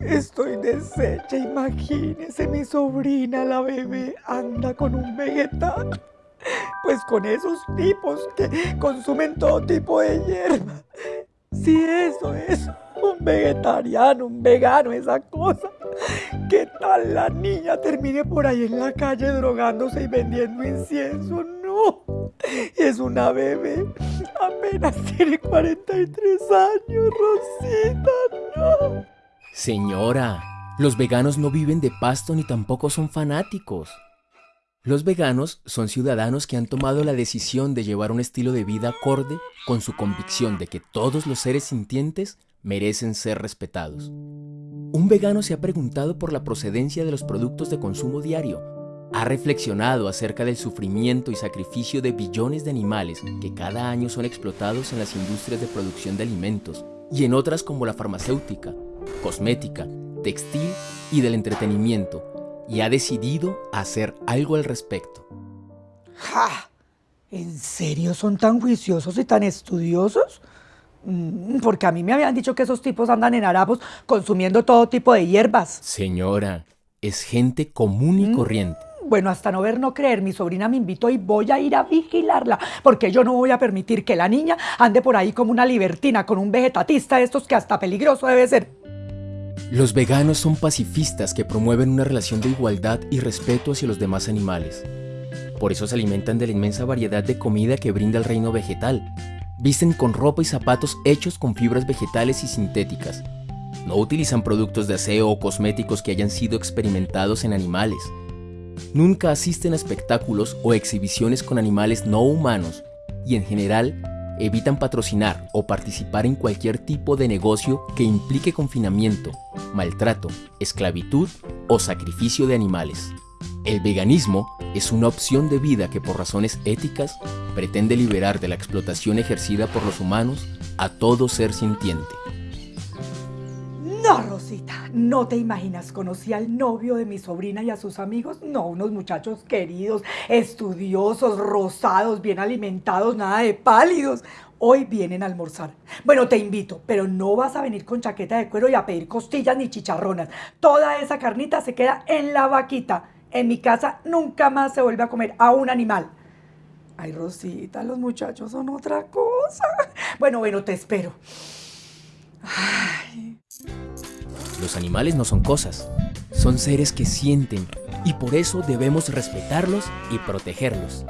Estoy deshecha, imagínese, mi sobrina, la bebé, anda con un vegetal. Pues con esos tipos que consumen todo tipo de hierba. Si eso es un vegetariano, un vegano, esa cosa. ¿Qué tal la niña termine por ahí en la calle drogándose y vendiendo incienso? No, es una bebé. Apenas tiene 43 años, Rosita. Señora, los veganos no viven de pasto ni tampoco son fanáticos. Los veganos son ciudadanos que han tomado la decisión de llevar un estilo de vida acorde con su convicción de que todos los seres sintientes merecen ser respetados. Un vegano se ha preguntado por la procedencia de los productos de consumo diario, ha reflexionado acerca del sufrimiento y sacrificio de billones de animales que cada año son explotados en las industrias de producción de alimentos y en otras como la farmacéutica, cosmética, textil y del entretenimiento, y ha decidido hacer algo al respecto. ¡Ja! ¿En serio son tan juiciosos y tan estudiosos? Mm, porque a mí me habían dicho que esos tipos andan en harapos consumiendo todo tipo de hierbas. Señora, es gente común y Mm. corriente. Bueno, hasta no ver, no creer, mi sobrina me invitó y voy a ir a vigilarla, porque yo no voy a permitir que la niña ande por ahí como una libertina con un vegetatista de estos que hasta peligroso debe ser. Los veganos son pacifistas que promueven una relación de igualdad y respeto hacia los demás animales. Por eso se alimentan de la inmensa variedad de comida que brinda el reino vegetal. Visten con ropa y zapatos hechos con fibras vegetales y sintéticas. No utilizan productos de aseo o cosméticos que hayan sido experimentados en animales. Nunca asisten a espectáculos o exhibiciones con animales no humanos y en general evitan patrocinar o participar en cualquier tipo de negocio que implique confinamiento, maltrato, esclavitud o sacrificio de animales. El veganismo es una opción de vida que por razones éticas pretende liberar de la explotación ejercida por los humanos a todo ser sintiente. Rosita, no te imaginas, conocí al novio de mi sobrina y a sus amigos. No, unos muchachos queridos, estudiosos, rosados, bien alimentados, nada de pálidos. Hoy vienen a almorzar. Bueno, te invito, pero no vas a venir con chaqueta de cuero y a pedir costillas ni chicharronas. Toda esa carnita se queda en la vaquita. En mi casa nunca más se vuelve a comer a un animal. Ay, Rosita, los muchachos son otra cosa. Bueno, bueno, te espero. Los animales no son cosas, son seres que sienten y por eso debemos respetarlos y protegerlos.